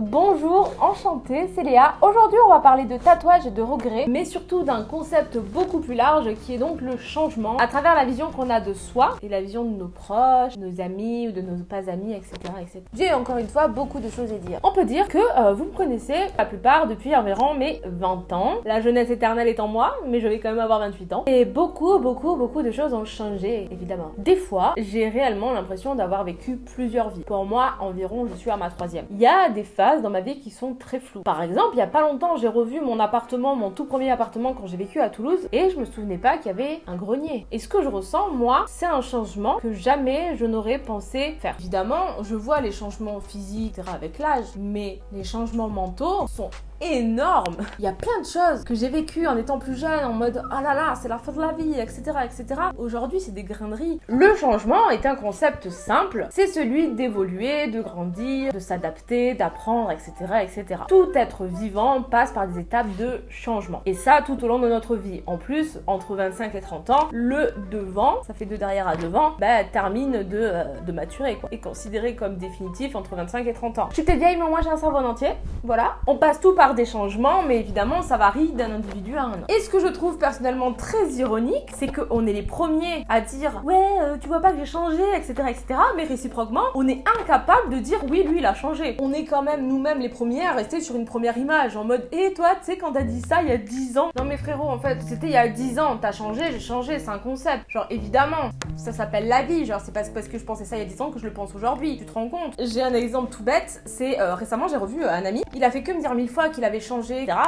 Bonjour, enchantée, c'est Léa. Aujourd'hui, on va parler de tatouage et de regrets, mais surtout d'un concept beaucoup plus large qui est donc le changement à travers la vision qu'on a de soi et la vision de nos proches, nos amis ou de nos pas amis, etc. etc. J'ai encore une fois beaucoup de choses à dire. On peut dire que euh, vous me connaissez la plupart depuis environ mes 20 ans. La jeunesse éternelle est en moi, mais je vais quand même avoir 28 ans. Et beaucoup, beaucoup, beaucoup de choses ont changé, évidemment. Des fois, j'ai réellement l'impression d'avoir vécu plusieurs vies. Pour moi, environ, je suis à ma troisième. Il y a des dans ma vie qui sont très floues. Par exemple, il y a pas longtemps, j'ai revu mon appartement, mon tout premier appartement quand j'ai vécu à Toulouse et je me souvenais pas qu'il y avait un grenier. Et ce que je ressens, moi, c'est un changement que jamais je n'aurais pensé faire. Évidemment, je vois les changements physiques avec l'âge, mais les changements mentaux sont énorme. Il y a plein de choses que j'ai vécues en étant plus jeune, en mode oh là là, c'est la fin de la vie, etc. etc. Aujourd'hui, c'est des graineries. Le changement est un concept simple. C'est celui d'évoluer, de grandir, de s'adapter, d'apprendre, etc. etc. Tout être vivant passe par des étapes de changement. Et ça, tout au long de notre vie. En plus, entre 25 et 30 ans, le devant, ça fait de derrière à devant, bah, termine de, euh, de maturer, quoi. Est considéré comme définitif entre 25 et 30 ans. Je suis vieille, mais moi j'ai un cerveau en entier. Voilà. On passe tout par des changements, mais évidemment, ça varie d'un individu à un autre. Et ce que je trouve personnellement très ironique, c'est qu'on est les premiers à dire ouais, euh, tu vois pas que j'ai changé, etc., etc. Mais réciproquement, on est incapable de dire oui, lui, il a changé. On est quand même nous-mêmes les premiers à rester sur une première image en mode et toi, tu sais, quand t'as dit ça il y a 10 ans. Non, mais frérot, en fait, c'était il y a 10 ans, t'as changé, j'ai changé, c'est un concept. Genre, évidemment, ça s'appelle la vie. Genre, c'est pas parce que je pensais ça il y a 10 ans que je le pense aujourd'hui. Tu te rends compte? J'ai un exemple tout bête, c'est euh, récemment, j'ai revu euh, un ami, il a fait que me dire mille fois qu'il avait changé, etc.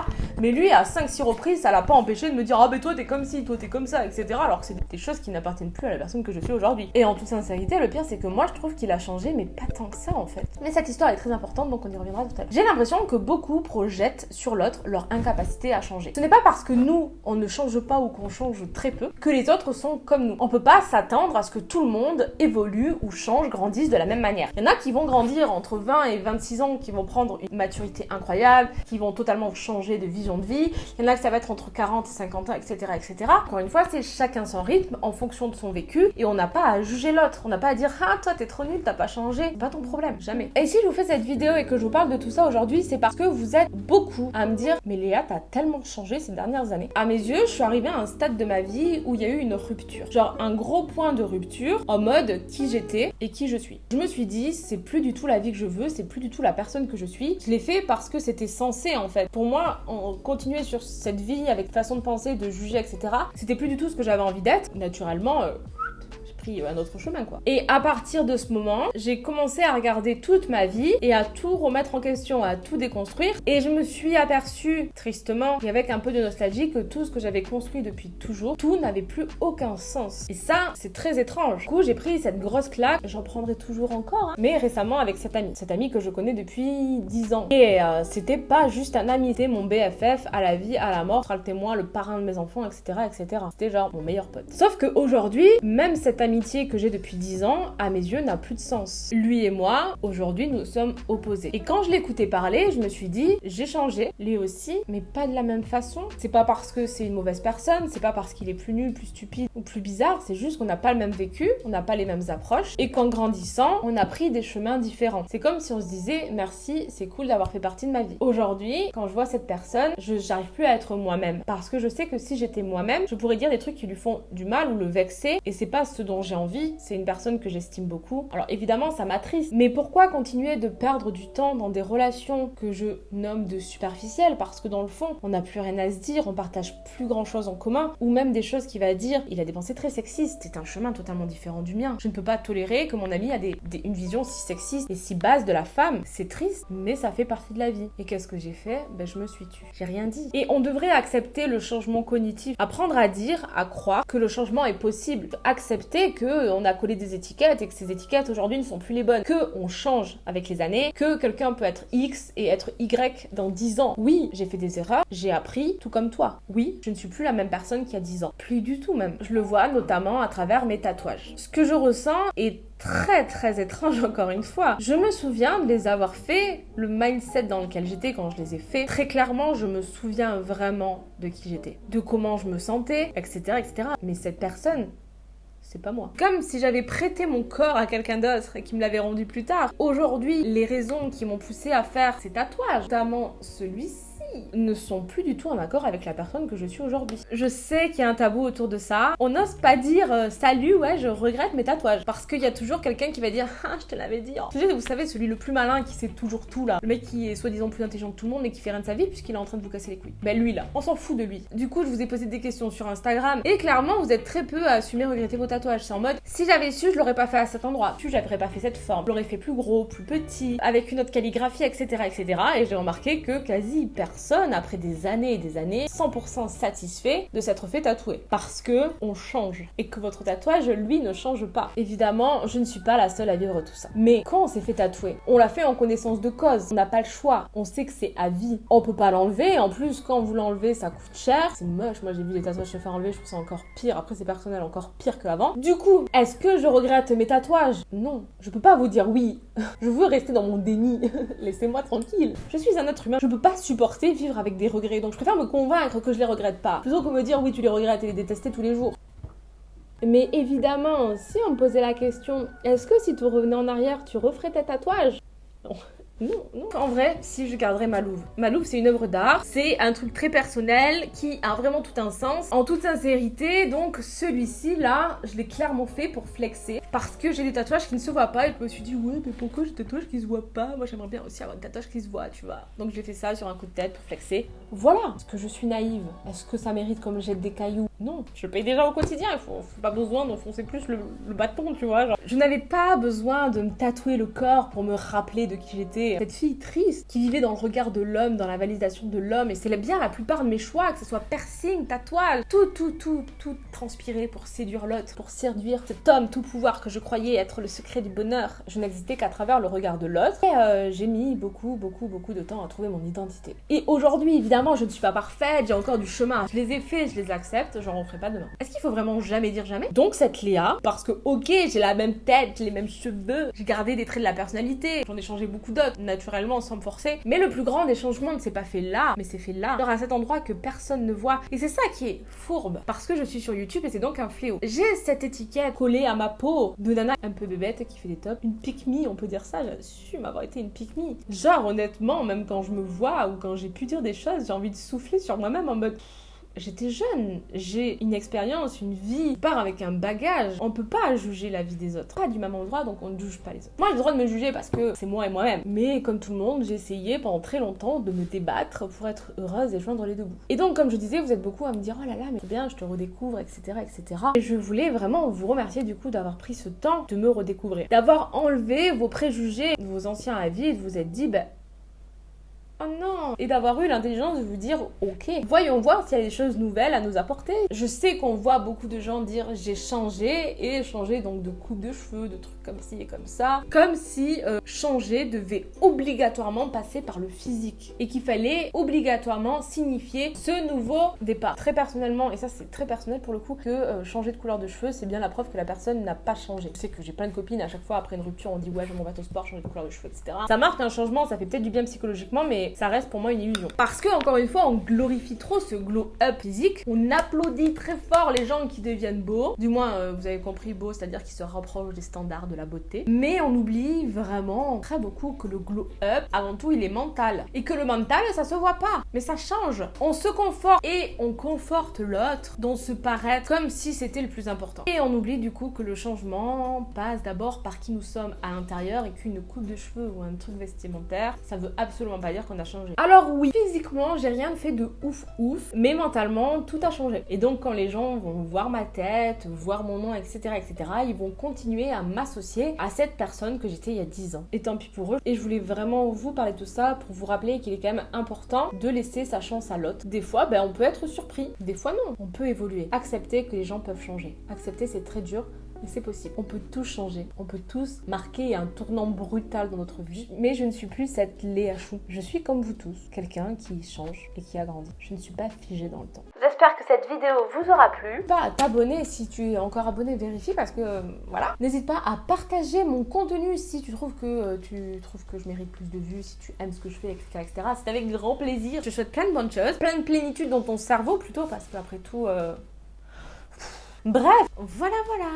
Mais lui, à 5-6 reprises, ça l'a pas empêché de me dire Ah, ben toi, t'es comme ci, toi, t'es comme ça, etc. Alors que c'est des choses qui n'appartiennent plus à la personne que je suis aujourd'hui. Et en toute sincérité, le pire, c'est que moi, je trouve qu'il a changé, mais pas tant que ça, en fait. Mais cette histoire est très importante, donc on y reviendra tout à l'heure. J'ai l'impression que beaucoup projettent sur l'autre leur incapacité à changer. Ce n'est pas parce que nous, on ne change pas ou qu'on change très peu que les autres sont comme nous. On peut pas s'attendre à ce que tout le monde évolue ou change, grandisse de la même manière. Il y en a qui vont grandir entre 20 et 26 ans, qui vont prendre une maturité incroyable, qui vont totalement changer de vision de vie. Il y en a que ça va être entre 40 et 50 ans, etc. etc. Encore une fois, c'est chacun son rythme en fonction de son vécu et on n'a pas à juger l'autre. On n'a pas à dire Ah, toi, t'es trop nul, t'as pas changé. Pas ton problème, jamais. Et si je vous fais cette vidéo et que je vous parle de tout ça aujourd'hui, c'est parce que vous êtes beaucoup à me dire Mais Léa, t'as tellement changé ces dernières années. À mes yeux, je suis arrivée à un stade de ma vie où il y a eu une rupture. Genre un gros point de rupture en mode qui j'étais et qui je suis. Je me suis dit, c'est plus du tout la vie que je veux, c'est plus du tout la personne que je suis. Je l'ai fait parce que c'était censé en fait. Pour moi, on continuait sur cette vie avec façon de penser, de juger, etc. C'était plus du tout ce que j'avais envie d'être. Naturellement, euh, un autre chemin quoi. Et à partir de ce moment, j'ai commencé à regarder toute ma vie et à tout remettre en question, à tout déconstruire et je me suis aperçue tristement et avec un peu de nostalgie que tout ce que j'avais construit depuis toujours, tout n'avait plus aucun sens. Et ça, c'est très étrange. Du coup, j'ai pris cette grosse claque, j'en prendrai toujours encore, hein. mais récemment avec cet ami, cet ami que je connais depuis 10 ans. Et euh, c'était pas juste un ami, c'était mon BFF à la vie, à la mort, sera le témoin, le parrain de mes enfants, etc. etc. C'était genre mon meilleur pote. Sauf qu'aujourd'hui, même cet ami que j'ai depuis 10 ans, à mes yeux, n'a plus de sens. Lui et moi, aujourd'hui, nous sommes opposés. Et quand je l'écoutais parler, je me suis dit, j'ai changé, lui aussi, mais pas de la même façon. C'est pas parce que c'est une mauvaise personne, c'est pas parce qu'il est plus nul, plus stupide ou plus bizarre, c'est juste qu'on n'a pas le même vécu, on n'a pas les mêmes approches, et qu'en grandissant, on a pris des chemins différents. C'est comme si on se disait, merci, c'est cool d'avoir fait partie de ma vie. Aujourd'hui, quand je vois cette personne, je j'arrive plus à être moi-même. Parce que je sais que si j'étais moi-même, je pourrais dire des trucs qui lui font du mal ou le vexer, et c'est pas ce dont j'ai envie, c'est une personne que j'estime beaucoup. Alors évidemment, ça m'attriste, mais pourquoi continuer de perdre du temps dans des relations que je nomme de superficielles? Parce que dans le fond, on n'a plus rien à se dire, on partage plus grand chose en commun, ou même des choses qu'il va dire. Il a des pensées très sexistes, c'est un chemin totalement différent du mien. Je ne peux pas tolérer que mon ami a des, une vision si sexiste et si basse de la femme. C'est triste, mais ça fait partie de la vie. Et qu'est-ce que j'ai fait? Ben je me suis tue. J'ai rien dit. Et on devrait accepter le changement cognitif, apprendre à dire, à croire que le changement est possible, accepter que on a collé des étiquettes et que ces étiquettes aujourd'hui ne sont plus les bonnes, que on change avec les années, que quelqu'un peut être X et être Y dans 10 ans. Oui, j'ai fait des erreurs, j'ai appris tout comme toi. Oui, je ne suis plus la même personne qu'il y a 10 ans. Plus du tout même. Je le vois notamment à travers mes tatouages. Ce que je ressens est très très étrange encore une fois. Je me souviens de les avoir fait, le mindset dans lequel j'étais quand je les ai fait. Très clairement, je me souviens vraiment de qui j'étais, de comment je me sentais, etc., etc. Mais cette personne, c'est pas moi. Comme si j'avais prêté mon corps à quelqu'un d'autre et qui me l'avait rendu plus tard. Aujourd'hui, les raisons qui m'ont poussé à faire ces tatouages, notamment celui-ci, ne sont plus du tout en accord avec la personne que je suis aujourd'hui. Je sais qu'il y a un tabou autour de ça. On n'ose pas dire euh, salut, ouais, je regrette mes tatouages. Parce qu'il y a toujours quelqu'un qui va dire ah, je te l'avais dit. Vous savez, celui le plus malin qui sait toujours tout là. Le mec qui est soi-disant plus intelligent que tout le monde et qui fait rien de sa vie puisqu'il est en train de vous casser les couilles. Ben lui là, on s'en fout de lui. Du coup, je vous ai posé des questions sur Instagram et clairement, vous êtes très peu à assumer regretter vos tatouages. C'est en mode si j'avais su, je l'aurais pas fait à cet endroit. Si j'aurais pas fait cette forme, je l'aurais fait plus gros, plus petit, avec une autre calligraphie, etc. etc. Et j'ai remarqué que quasi personne, après des années et des années 100% satisfait de s'être fait tatouer. Parce que on change. Et que votre tatouage, lui, ne change pas. Évidemment, je ne suis pas la seule à vivre tout ça. Mais quand on s'est fait tatouer, on l'a fait en connaissance de cause. On n'a pas le choix. On sait que c'est à vie. On peut pas l'enlever. En plus, quand vous l'enlevez, ça coûte cher. C'est moche. Moi, j'ai vu les tatouages se faire enlever. Je trouve ça encore pire. Après, c'est personnel, encore pire qu'avant. Du coup, est-ce que je regrette mes tatouages? Non. Je peux pas vous dire oui. je veux rester dans mon déni. Laissez-moi tranquille. Je suis un être humain. Je peux pas supporter vivre avec des regrets donc je préfère me convaincre que je les regrette pas, plutôt que me dire oui tu les regrettes et les détester tous les jours. Mais évidemment, si on me posait la question, est-ce que si tu revenais en arrière, tu referais tes tatouages? Non. Non, non. En vrai, si je garderais ma louve. Ma louve, c'est une œuvre d'art. C'est un truc très personnel qui a vraiment tout un sens. En toute sincérité, donc celui-ci, là, je l'ai clairement fait pour flexer. Parce que j'ai des tatouages qui ne se voient pas. Et je me suis dit, ouais, mais pourquoi j'ai des tatouages qui se voient pas? Moi, j'aimerais bien aussi avoir des tatouages qui se voient, tu vois. Donc j'ai fait ça sur un coup de tête pour flexer. Voilà. Est-ce que je suis naïve? Est-ce que ça mérite comme j'ai des cailloux? Non. Je paye déjà au quotidien. Il faut, pas besoin d'enfoncer plus le, bâton, tu vois. Je n'avais pas besoin de me tatouer le corps pour me rappeler de qui j'étais cette fille triste qui vivait dans le regard de l'homme, dans la validation de l'homme. Et c'est bien la plupart de mes choix, que ce soit piercing, tatouage, tout, tout, tout, tout transpiré pour séduire l'autre, pour séduire cet homme tout pouvoir que je croyais être le secret du bonheur. Je n'existais qu'à travers le regard de l'autre. Et euh, j'ai mis beaucoup, beaucoup, beaucoup de temps à trouver mon identité. Et aujourd'hui, évidemment, je ne suis pas parfaite, j'ai encore du chemin. Je les ai faits, je les accepte, j'en referai pas demain. Est-ce qu'il faut vraiment jamais dire jamais? Donc cette Léa, parce que ok, j'ai la même tête, les mêmes cheveux, j'ai gardé des traits de la personnalité, j'en ai changé beaucoup d'autres naturellement sans me forcer. Mais le plus grand des changements ne s'est pas fait là, mais c'est fait là, genre à cet endroit que personne ne voit. Et c'est ça qui est fourbe, parce que je suis sur YouTube et c'est donc un fléau. J'ai cette étiquette collée à ma peau de nana un peu bébête qui fait des tops, une pique on peut dire ça, j'assume avoir été une pique Genre honnêtement, même quand je me vois ou quand j'ai pu dire des choses, j'ai envie de souffler sur moi-même en mode j'étais jeune, j'ai une expérience, une vie, je pars avec un bagage. On peut pas juger la vie des autres. Pas du même endroit, donc on ne juge pas les autres. Moi, j'ai le droit de me juger parce que c'est moi et moi-même. Mais comme tout le monde, j'ai essayé pendant très longtemps de me débattre pour être heureuse et joindre les deux bouts. Et donc, comme je disais, vous êtes beaucoup à me dire oh là là, mais bien, je te redécouvre, etc., etc. Et je voulais vraiment vous remercier du coup d'avoir pris ce temps de me redécouvrir, d'avoir enlevé vos préjugés, vos anciens avis et de vous être dit, bah, Oh non Et d'avoir eu l'intelligence de vous dire ok, voyons voir s'il y a des choses nouvelles à nous apporter. Je sais qu'on voit beaucoup de gens dire j'ai changé et changer donc de coupe de cheveux, de trucs comme ci et comme ça, comme si euh, changer devait obligatoirement passer par le physique et qu'il fallait obligatoirement signifier ce nouveau départ. Très personnellement, et ça c'est très personnel pour le coup, que euh, changer de couleur de cheveux c'est bien la preuve que la personne n'a pas changé. Je sais que j'ai plein de copines à chaque fois après une rupture on dit ouais je m'en vais au sport, changer de couleur de cheveux, etc. Ça marque un changement, ça fait peut-être du bien psychologiquement, mais ça reste pour moi une illusion. Parce que, encore une fois, on glorifie trop ce glow-up physique. On applaudit très fort les gens qui deviennent beaux. Du moins, euh, vous avez compris beau, c'est-à-dire qui se rapprochent des standards de la beauté. Mais on oublie vraiment très beaucoup que le glow-up, avant tout, il est mental. Et que le mental, ça se voit pas. Mais ça change. On se conforte et on conforte l'autre dont se paraît comme si c'était le plus important. Et on oublie du coup que le changement passe d'abord par qui nous sommes à l'intérieur et qu'une coupe de cheveux ou un truc vestimentaire, ça veut absolument pas dire qu'on Alors oui, physiquement, j'ai rien fait de ouf ouf, mais mentalement, tout a changé. Et donc quand les gens vont voir ma tête, voir mon nom, etc., etc., ils vont continuer à m'associer à cette personne que j'étais il y a 10 ans. Et tant pis pour eux. Et je voulais vraiment vous parler de tout ça pour vous rappeler qu'il est quand même important de laisser sa chance à l'autre. Des fois, ben, on peut être surpris. Des fois, non. On peut évoluer. Accepter que les gens peuvent changer. Accepter, c'est très dur mais c'est possible. On peut tous changer. On peut tous marquer un tournant brutal dans notre vie. Mais je ne suis plus cette Léa Chou. Je suis comme vous tous, quelqu'un qui change et qui a grandi. Je ne suis pas figée dans le temps. J'espère que cette vidéo vous aura plu. Pas à t'abonner si tu es encore abonné, vérifie parce que euh, voilà. N'hésite pas à partager mon contenu si tu trouves que euh, tu trouves que je mérite plus de vues, si tu aimes ce que je fais, etc. etc. C'est avec grand plaisir. Je te souhaite plein de bonnes choses, plein de plénitude dans ton cerveau plutôt parce qu'après tout. Euh, Bref, voilà voilà